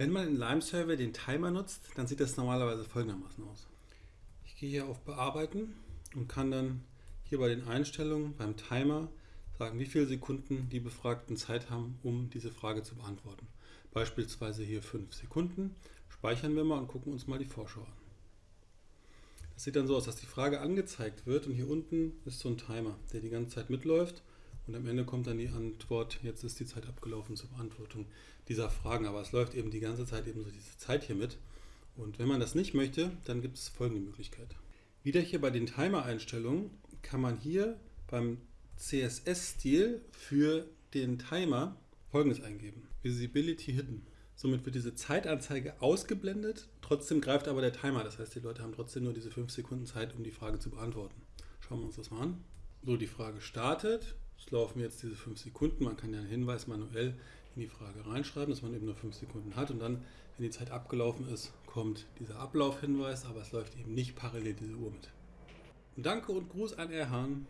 Wenn man in Lime Server den Timer nutzt, dann sieht das normalerweise folgendermaßen aus. Ich gehe hier auf Bearbeiten und kann dann hier bei den Einstellungen beim Timer sagen, wie viele Sekunden die Befragten Zeit haben, um diese Frage zu beantworten. Beispielsweise hier 5 Sekunden. Speichern wir mal und gucken uns mal die Vorschau an. Das sieht dann so aus, dass die Frage angezeigt wird und hier unten ist so ein Timer, der die ganze Zeit mitläuft und am Ende kommt dann die Antwort, jetzt ist die Zeit abgelaufen zur Beantwortung dieser Fragen. Aber es läuft eben die ganze Zeit eben so diese Zeit hier mit. Und wenn man das nicht möchte, dann gibt es folgende Möglichkeit. Wieder hier bei den Timer-Einstellungen kann man hier beim CSS-Stil für den Timer folgendes eingeben. Visibility Hidden. Somit wird diese Zeitanzeige ausgeblendet, trotzdem greift aber der Timer. Das heißt, die Leute haben trotzdem nur diese 5 Sekunden Zeit, um die Frage zu beantworten. Schauen wir uns das mal an. So, die Frage startet. Es laufen jetzt diese 5 Sekunden. Man kann ja einen Hinweis manuell in die Frage reinschreiben, dass man eben nur 5 Sekunden hat. Und dann, wenn die Zeit abgelaufen ist, kommt dieser Ablaufhinweis, aber es läuft eben nicht parallel diese Uhr mit. Danke und Gruß an Erhan.